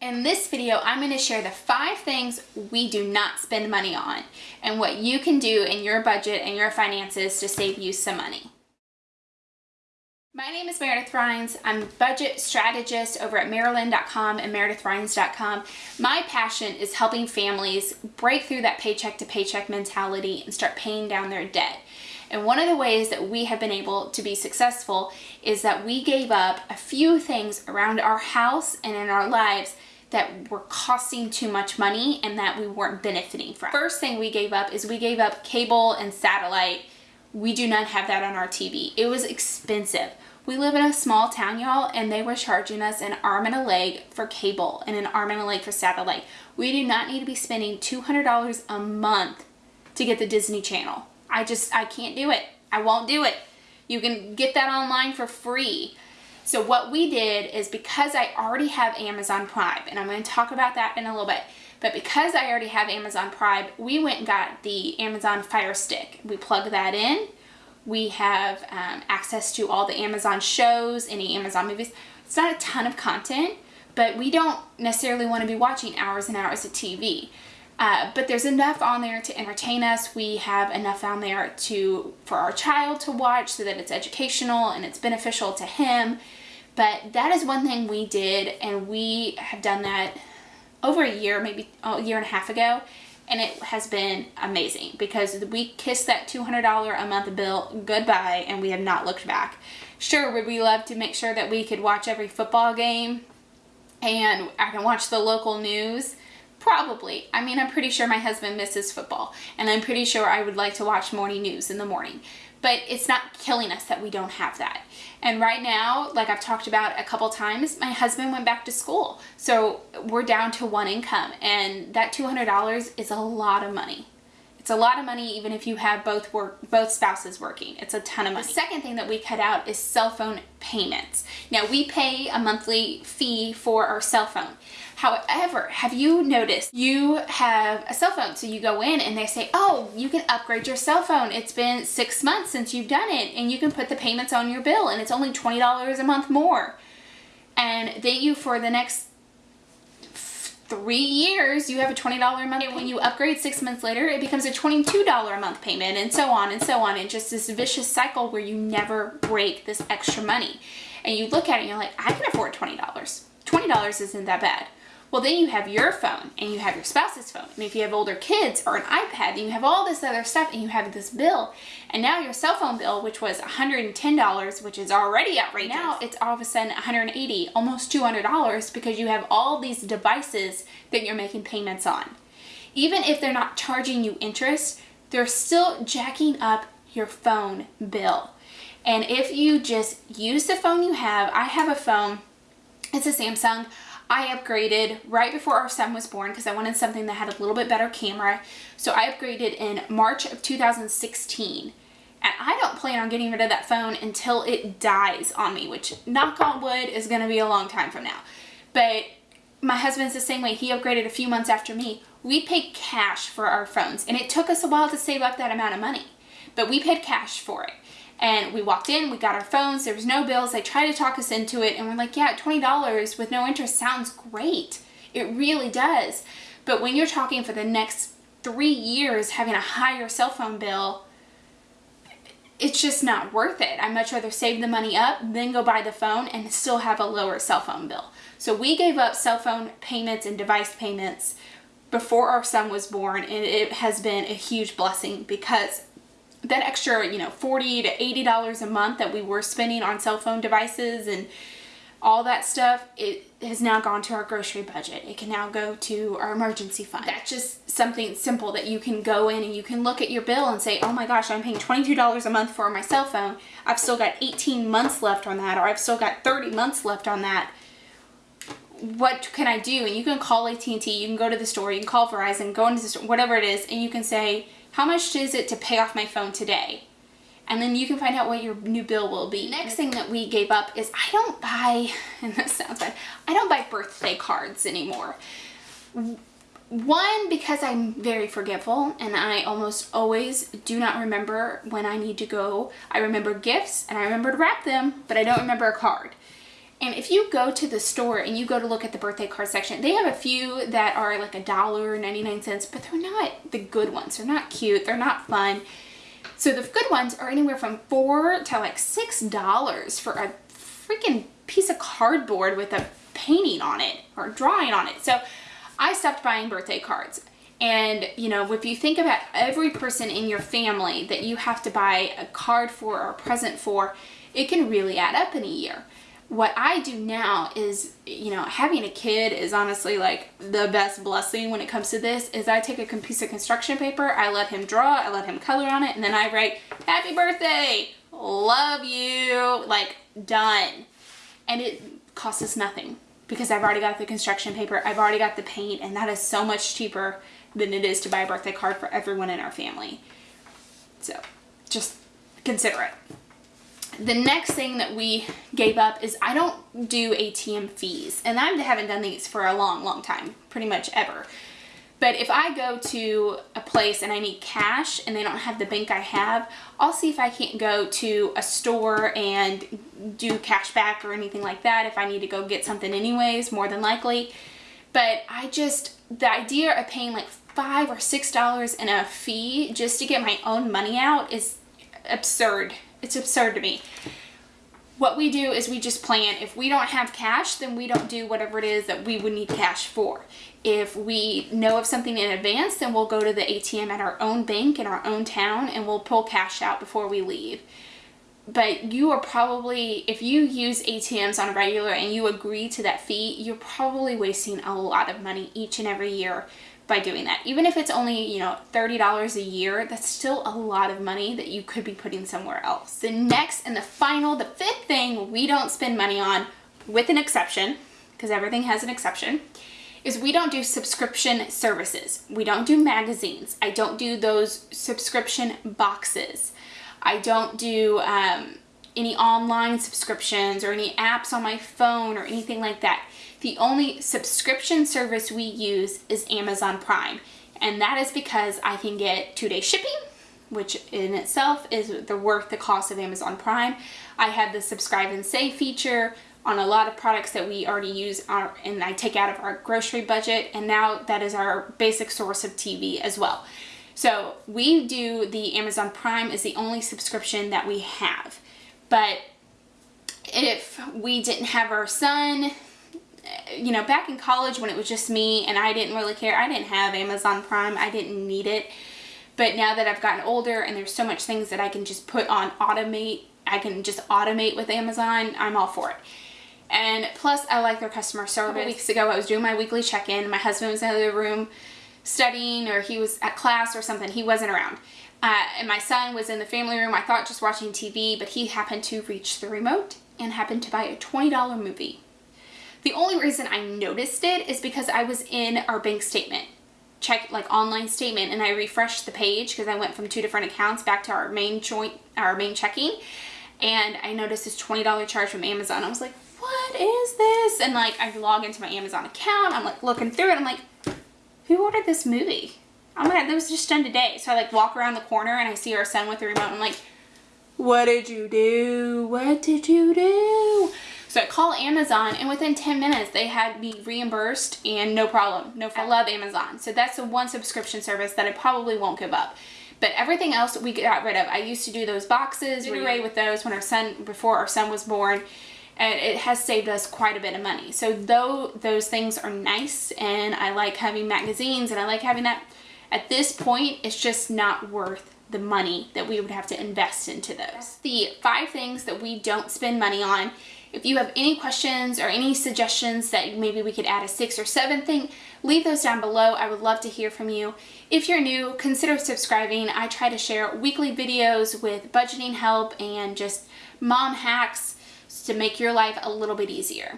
In this video, I'm going to share the five things we do not spend money on and what you can do in your budget and your finances to save you some money. My name is Meredith Rines. I'm a budget strategist over at Maryland.com and MeredithRines.com. My passion is helping families break through that paycheck to paycheck mentality and start paying down their debt. And one of the ways that we have been able to be successful is that we gave up a few things around our house and in our lives that were costing too much money and that we weren't benefiting from. First thing we gave up is we gave up cable and satellite. We do not have that on our TV. It was expensive. We live in a small town, y'all, and they were charging us an arm and a leg for cable and an arm and a leg for satellite. We do not need to be spending $200 a month to get the Disney Channel. I just, I can't do it. I won't do it. You can get that online for free. So what we did is because I already have Amazon Prime, and I'm going to talk about that in a little bit, but because I already have Amazon Prime, we went and got the Amazon Fire Stick. We plug that in. We have um, access to all the Amazon shows, any Amazon movies. It's not a ton of content, but we don't necessarily want to be watching hours and hours of TV. Uh, but there's enough on there to entertain us. We have enough on there to for our child to watch so that it's educational and it's beneficial to him. But that is one thing we did and we have done that over a year, maybe oh, a year and a half ago. And it has been amazing because we kissed that $200 a month bill goodbye and we have not looked back. Sure, would we love to make sure that we could watch every football game and I can watch the local news? Probably. I mean, I'm pretty sure my husband misses football, and I'm pretty sure I would like to watch morning news in the morning. But it's not killing us that we don't have that. And right now, like I've talked about a couple times, my husband went back to school. So we're down to one income, and that $200 is a lot of money. It's a lot of money even if you have both work, both spouses working. It's a ton of money. The second thing that we cut out is cell phone payments. Now we pay a monthly fee for our cell phone. However, have you noticed you have a cell phone, so you go in and they say, oh, you can upgrade your cell phone. It's been six months since you've done it and you can put the payments on your bill and it's only $20 a month more. And then you, for the next three years, you have a $20 a month. And when you upgrade six months later, it becomes a $22 a month payment and so on and so on. And just this vicious cycle where you never break this extra money. And you look at it and you're like, I can afford $20. $20 isn't that bad. Well, then you have your phone and you have your spouse's phone. And if you have older kids or an iPad, then you have all this other stuff and you have this bill. And now your cell phone bill, which was $110, which is already outrageous, now it's all of a sudden 180, almost $200 because you have all these devices that you're making payments on. Even if they're not charging you interest, they're still jacking up your phone bill. And if you just use the phone you have, I have a phone, it's a Samsung, I upgraded right before our son was born because I wanted something that had a little bit better camera. So I upgraded in March of 2016. And I don't plan on getting rid of that phone until it dies on me, which knock on wood is going to be a long time from now. But my husband's the same way. He upgraded a few months after me. We paid cash for our phones and it took us a while to save up that amount of money. But we paid cash for it and we walked in, we got our phones, there was no bills, they tried to talk us into it, and we're like, yeah, $20 with no interest sounds great. It really does. But when you're talking for the next three years having a higher cell phone bill, it's just not worth it. I'd much rather save the money up, then go buy the phone and still have a lower cell phone bill. So we gave up cell phone payments and device payments before our son was born and it has been a huge blessing because that extra, you know, 40 to $80 a month that we were spending on cell phone devices and all that stuff, it has now gone to our grocery budget. It can now go to our emergency fund. That's just something simple that you can go in and you can look at your bill and say, oh my gosh, I'm paying $22 a month for my cell phone. I've still got 18 months left on that or I've still got 30 months left on that. What can I do? And you can call AT&T, you can go to the store, you can call Verizon, go into the store, whatever it is, and you can say, how much is it to pay off my phone today? And then you can find out what your new bill will be. Next thing that we gave up is I don't buy, and this sounds bad, I don't buy birthday cards anymore. One, because I'm very forgetful and I almost always do not remember when I need to go. I remember gifts and I remember to wrap them, but I don't remember a card. And if you go to the store and you go to look at the birthday card section, they have a few that are like a dollar 99 cents, but they're not the good ones. They're not cute. They're not fun. So the good ones are anywhere from four to like six dollars for a freaking piece of cardboard with a painting on it or drawing on it. So I stopped buying birthday cards. And, you know, if you think about every person in your family that you have to buy a card for or a present for, it can really add up in a year what I do now is, you know, having a kid is honestly like the best blessing when it comes to this is I take a piece of construction paper, I let him draw, I let him color on it, and then I write, happy birthday, love you, like done. And it costs us nothing because I've already got the construction paper, I've already got the paint, and that is so much cheaper than it is to buy a birthday card for everyone in our family. So just consider it. The next thing that we gave up is I don't do ATM fees. And I haven't done these for a long, long time, pretty much ever. But if I go to a place and I need cash and they don't have the bank I have, I'll see if I can't go to a store and do cash back or anything like that if I need to go get something anyways, more than likely. But I just, the idea of paying like five or six dollars in a fee just to get my own money out is absurd it's absurd to me. What we do is we just plan. If we don't have cash, then we don't do whatever it is that we would need cash for. If we know of something in advance, then we'll go to the ATM at our own bank in our own town and we'll pull cash out before we leave. But you are probably, if you use ATMs on a regular and you agree to that fee, you're probably wasting a lot of money each and every year by doing that. Even if it's only, you know, $30 a year, that's still a lot of money that you could be putting somewhere else. The next and the final, the fifth thing we don't spend money on, with an exception, because everything has an exception, is we don't do subscription services. We don't do magazines. I don't do those subscription boxes. I don't do um, any online subscriptions or any apps on my phone or anything like that. The only subscription service we use is Amazon Prime. And that is because I can get two-day shipping, which in itself is the worth the cost of Amazon Prime. I have the subscribe and save feature on a lot of products that we already use our, and I take out of our grocery budget and now that is our basic source of TV as well. So we do the Amazon Prime is the only subscription that we have. But if we didn't have our son, you know, back in college when it was just me and I didn't really care, I didn't have Amazon Prime, I didn't need it. But now that I've gotten older and there's so much things that I can just put on automate, I can just automate with Amazon, I'm all for it. And plus, I like their customer service. A couple weeks ago, I was doing my weekly check-in. My husband was in the room studying or he was at class or something. He wasn't around. Uh, and my son was in the family room, I thought just watching TV, but he happened to reach the remote and happened to buy a $20 movie. The only reason I noticed it is because I was in our bank statement, check like online statement, and I refreshed the page because I went from two different accounts back to our main joint, our main checking, and I noticed this $20 charge from Amazon. I was like, what is this? And like, I log into my Amazon account, I'm like looking through it, I'm like, who ordered this movie? Oh my god, that was just done today. So I like walk around the corner and I see our son with the remote. I'm like, what did you do? What did you do? So I call Amazon and within 10 minutes they had me reimbursed and no problem. No, I oh. love Amazon. So that's the one subscription service that I probably won't give up. But everything else we got rid of. I used to do those boxes, did away with those when our son, before our son was born. And it has saved us quite a bit of money. So though those things are nice and I like having magazines and I like having that at this point, it's just not worth the money that we would have to invest into those. The five things that we don't spend money on. If you have any questions or any suggestions that maybe we could add a sixth or seventh thing, leave those down below. I would love to hear from you. If you're new, consider subscribing. I try to share weekly videos with budgeting help and just mom hacks to make your life a little bit easier.